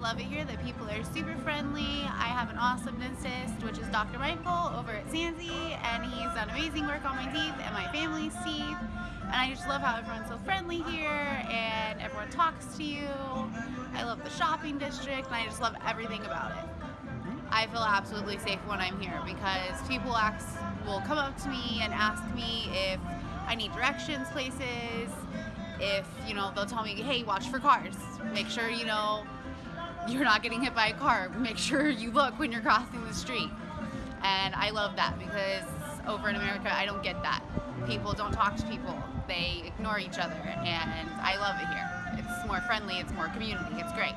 love it here. The people are super friendly. I have an awesome dentist, which is Dr. Michael over at Sansi, and he's done amazing work on my teeth and my family's teeth. And I just love how everyone's so friendly here and everyone talks to you. I love the shopping district and I just love everything about it. I feel absolutely safe when I'm here because people ask, will come up to me and ask me if I need directions places, if, you know, they'll tell me, hey, watch for cars. Make sure, you know, you're not getting hit by a car. Make sure you look when you're crossing the street. And I love that because over in America, I don't get that. People don't talk to people. They ignore each other and I love it here. It's more friendly, it's more community, it's great.